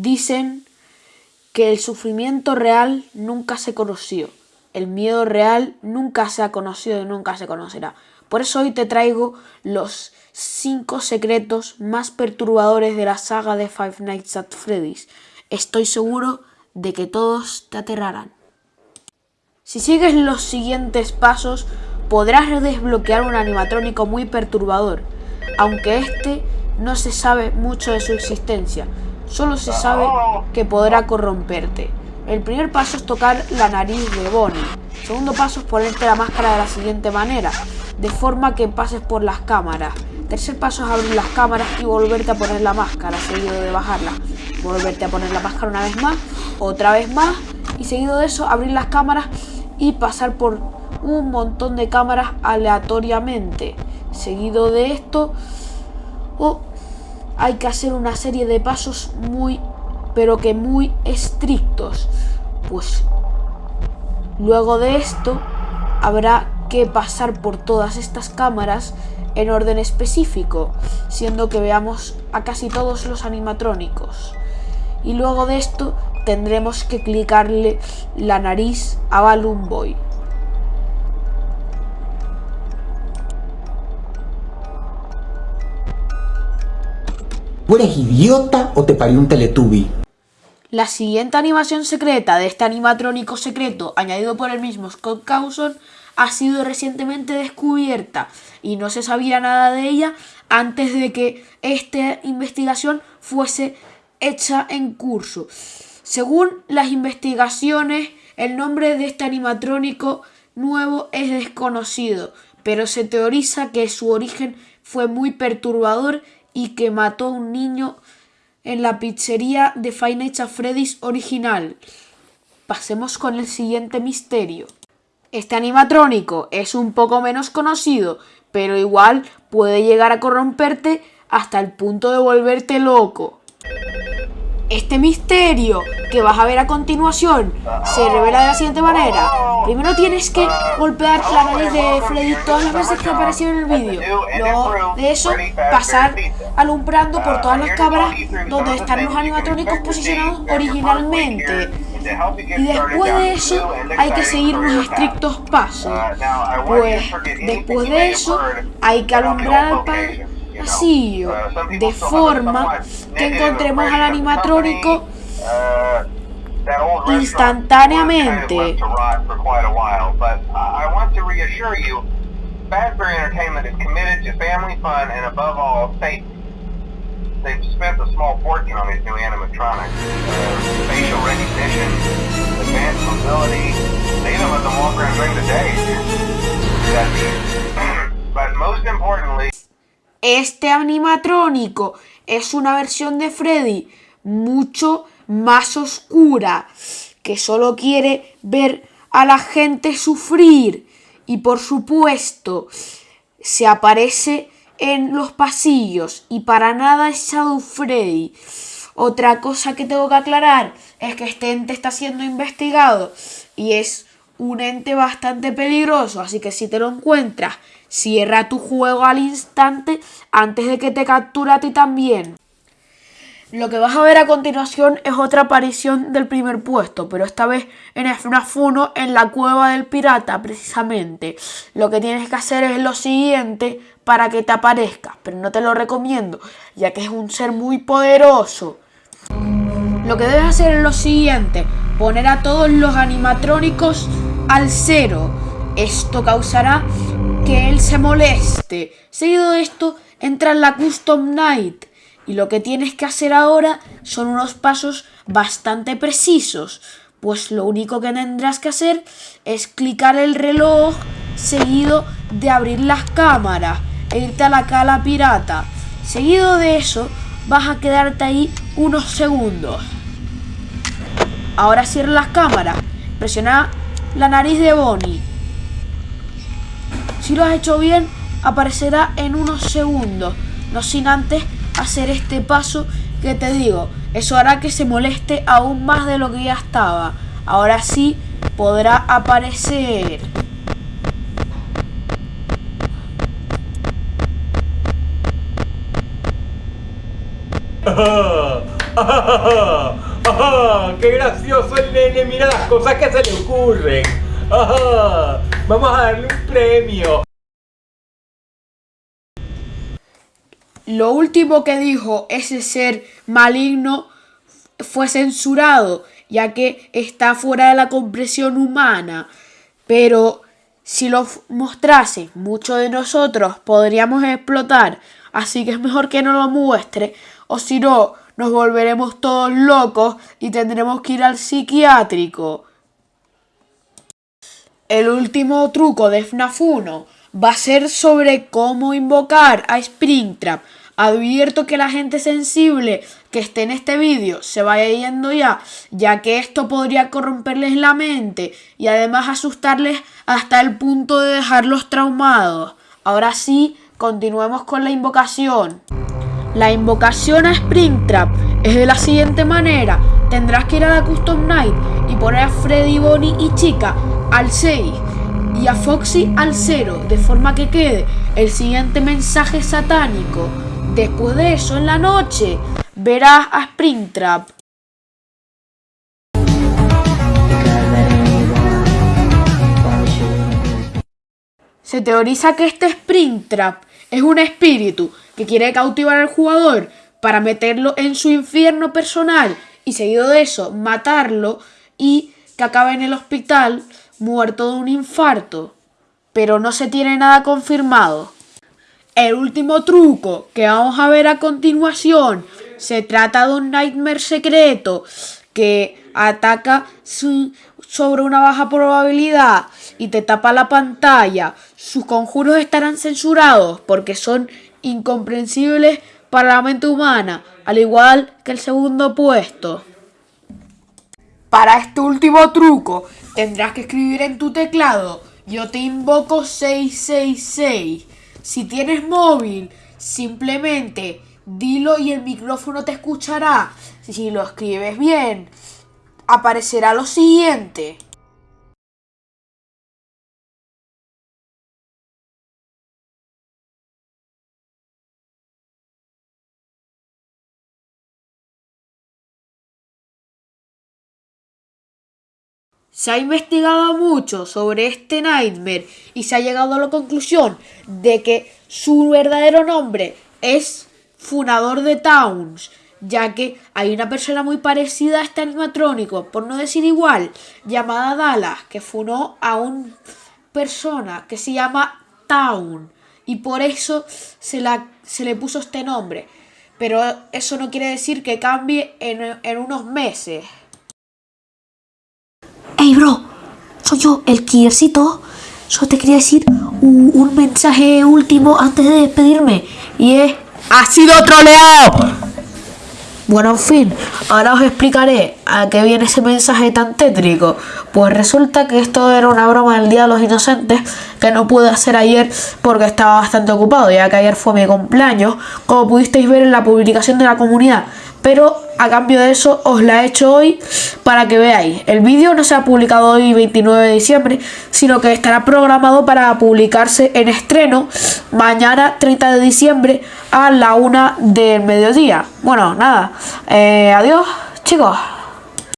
Dicen que el sufrimiento real nunca se conoció. El miedo real nunca se ha conocido y nunca se conocerá. Por eso hoy te traigo los 5 secretos más perturbadores de la saga de Five Nights at Freddy's. Estoy seguro de que todos te aterrarán. Si sigues los siguientes pasos, podrás desbloquear un animatrónico muy perturbador, aunque este no se sabe mucho de su existencia, solo se sabe que podrá corromperte. El primer paso es tocar la nariz de Bonnie. Segundo paso es ponerte la máscara de la siguiente manera, de forma que pases por las cámaras. Tercer paso es abrir las cámaras y volverte a poner la máscara, seguido de bajarla. Volverte a poner la máscara una vez más, otra vez más, y seguido de eso abrir las cámaras y pasar por un montón de cámaras aleatoriamente. Seguido de esto, oh, hay que hacer una serie de pasos muy, pero que muy estrictos. Pues luego de esto habrá que pasar por todas estas cámaras en orden específico, siendo que veamos a casi todos los animatrónicos. Y luego de esto tendremos que clicarle la nariz a Balloon Boy. ¿Tú eres idiota o te parió un Teletubby? La siguiente animación secreta de este animatrónico secreto añadido por el mismo Scott Cawson ha sido recientemente descubierta y no se sabía nada de ella antes de que esta investigación fuese hecha en curso. Según las investigaciones, el nombre de este animatrónico nuevo es desconocido, pero se teoriza que su origen fue muy perturbador y que mató a un niño en la pizzería de Five Nights at Freddy's original. Pasemos con el siguiente misterio. Este animatrónico es un poco menos conocido, pero igual puede llegar a corromperte hasta el punto de volverte loco. Este misterio que vas a ver a continuación se revela de la siguiente manera. Primero tienes que golpear la nariz de Freddy todas las veces que apareció en el vídeo. Luego de eso, pasar alumbrando por todas las cámaras donde están los animatrónicos posicionados originalmente. Y después de eso hay que seguir unos estrictos pasos. Pues después de eso hay que alumbrar al pasillo de forma que encontremos al animatrónico instantáneamente. Fazbear Entertainment is committed to family fun and above all safety. They've spent a small fortune on these new animatronics. Uh, facial recognition, advanced mobility, they even let them walk around during the day. But most importantly... Este animatrónico es una versión de Freddy mucho más oscura, que solo quiere ver a la gente sufrir y por supuesto se aparece en los pasillos y para nada es Shadow Freddy. Otra cosa que tengo que aclarar es que este ente está siendo investigado y es un ente bastante peligroso, así que si te lo encuentras, cierra tu juego al instante antes de que te capture a ti también. Lo que vas a ver a continuación es otra aparición del primer puesto, pero esta vez en FNAF 1 en la cueva del pirata precisamente. Lo que tienes que hacer es lo siguiente para que te aparezca, pero no te lo recomiendo, ya que es un ser muy poderoso. Lo que debes hacer es lo siguiente, poner a todos los animatrónicos al cero. Esto causará que él se moleste. Seguido de esto, entra en la Custom Night y lo que tienes que hacer ahora son unos pasos bastante precisos, pues lo único que tendrás que hacer es clicar el reloj seguido de abrir las cámaras e irte a la cala pirata. Seguido de eso, vas a quedarte ahí unos segundos. Ahora cierra las cámaras, presiona la nariz de Bonnie. Si lo has hecho bien, aparecerá en unos segundos, no sin antes hacer este paso que te digo. Eso hará que se moleste aún más de lo que ya estaba. Ahora sí podrá aparecer. ¡Qué gracioso el nene! Mira las cosas que se le ocurren. Vamos a darle un premio. Lo último que dijo ese ser maligno fue censurado, ya que está fuera de la comprensión humana. Pero si lo mostrase, muchos de nosotros podríamos explotar. Así que es mejor que no lo muestre, o si no, nos volveremos todos locos y tendremos que ir al psiquiátrico. El último truco de FNAF 1 va a ser sobre cómo invocar a Springtrap. Advierto que la gente sensible que esté en este vídeo se vaya yendo ya, ya que esto podría corromperles la mente y además asustarles hasta el punto de dejarlos traumados. Ahora sí, continuemos con la invocación. La invocación a Springtrap es de la siguiente manera. Tendrás que ir a la Custom Night y poner a Freddy, Bonnie y Chica al 6 y a Foxy al 0, de forma que quede el siguiente mensaje satánico. Después de eso, en la noche, verás a Springtrap. Se teoriza que este Springtrap es un espíritu que quiere cautivar al jugador para meterlo en su infierno personal y seguido de eso matarlo y que acabe en el hospital muerto de un infarto. Pero no se tiene nada confirmado. El último truco que vamos a ver a continuación se trata de un nightmare secreto que ataca sobre una baja probabilidad y te tapa la pantalla. Sus conjuros estarán censurados porque son incomprensibles para la mente humana, al igual que el segundo puesto. Para este último truco tendrás que escribir en tu teclado yo te invoco 666. Si tienes móvil, simplemente dilo y el micrófono te escuchará. Si lo escribes bien, aparecerá lo siguiente. Se ha investigado mucho sobre este Nightmare y se ha llegado a la conclusión de que su verdadero nombre es Funador de Towns, ya que hay una persona muy parecida a este animatrónico, por no decir igual, llamada Dallas, que funó a una persona que se llama Town y por eso se, se le puso este nombre. Pero eso no quiere decir que cambie en, en unos meses. Bro, soy yo, el Kiercito. Solo te quería decir un, un, mensaje último antes de despedirme. Y es... ¡Ha sido troleado! Bueno, en fin, ahora os explicaré a qué viene ese mensaje tan tétrico. Pues resulta que esto era una broma del Día de los Inocentes que no pude hacer ayer porque estaba bastante ocupado, ya que ayer fue mi cumpleaños, como pudisteis ver en la publicación de la comunidad pero a cambio de eso os la he hecho hoy para que veáis. El vídeo no se ha publicado hoy 29 de diciembre, sino que estará programado para publicarse en estreno mañana 30 de diciembre a la una del mediodía. Bueno, nada, eh, adiós chicos.